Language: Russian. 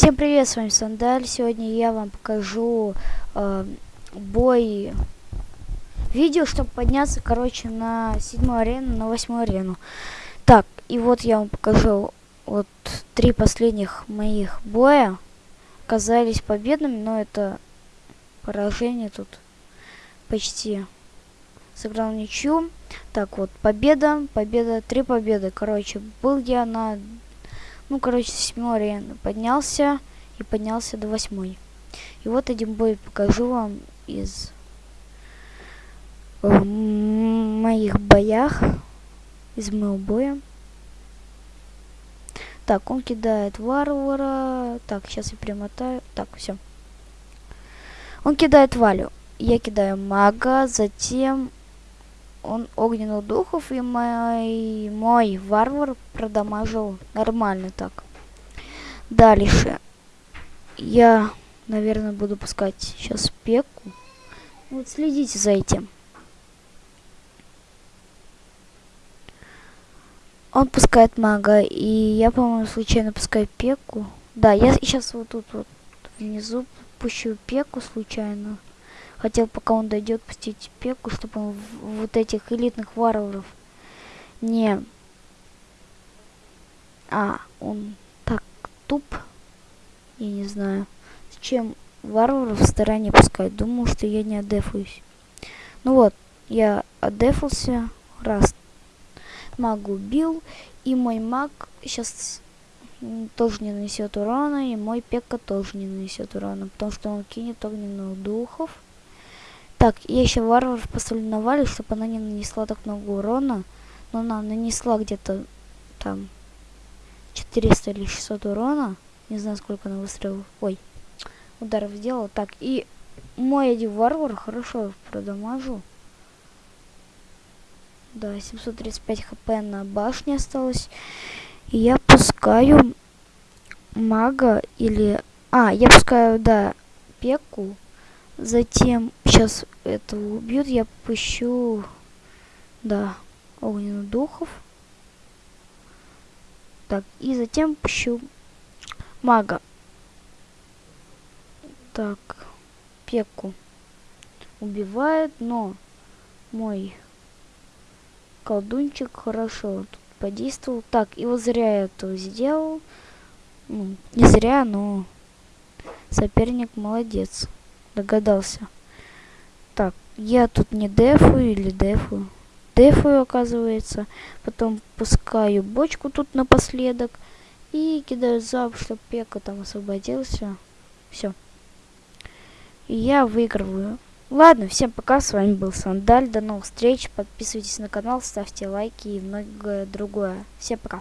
Всем привет, с вами Сандаль. Сегодня я вам покажу э, бой видео, чтобы подняться, короче, на седьмую арену, на восьмую арену. Так, и вот я вам покажу вот три последних моих боя. Оказались победными, но это поражение тут почти сыграл ничью. Так, вот, победа, победа, три победы. Короче, был я на ну, короче, с седьмой арены поднялся и поднялся до восьмой. И вот один бой покажу вам из э, моих боях, из моего боя. Так, он кидает варвара. Так, сейчас я примотаю. Так, все. Он кидает валю. Я кидаю мага, затем он огненных духов, и мой, мой варвар продамажил нормально так. Дальше. Я, наверное, буду пускать сейчас пеку. Вот следите за этим. Он пускает мага, и я, по-моему, случайно пускаю пеку. Да, я сейчас вот тут вот внизу пущу пеку случайно. Хотел, пока он дойдет, пустить пеку, чтобы он вот этих элитных варваров не... А, он так туп. Я не знаю. Зачем варваров в стороне пускать? Думал, что я не отдефаюсь. Ну вот, я отдефался. Раз. Маг убил. И мой маг сейчас тоже не нанесет урона. И мой пека тоже не нанесет урона. Потому что он кинет огненных духов. Так, я еще варваров поставлю на Валю, чтобы она не нанесла так много урона. Но она нанесла где-то там 400 или 600 урона. Не знаю, сколько она выстрелов. Ой, ударов сделала. Так, и мой один варвар хорошо продамажу. Да, 735 хп на башне осталось. И я пускаю мага или... А, я пускаю, да, пеку. Затем, сейчас это убьют, я пущу, да, огненных духов. Так, и затем пущу мага. Так, пеку убивает, но мой колдунчик хорошо тут подействовал. Так, и вот зря я это сделал. Ну, не зря, но соперник молодец догадался. Так, я тут не дефую или дефую. Дефую, оказывается. Потом пускаю бочку тут напоследок. И кидаю зап, чтобы пека там освободился. Все. И я выигрываю. Ладно, всем пока, с вами был Сандаль, до новых встреч, подписывайтесь на канал, ставьте лайки и многое другое. Всем пока.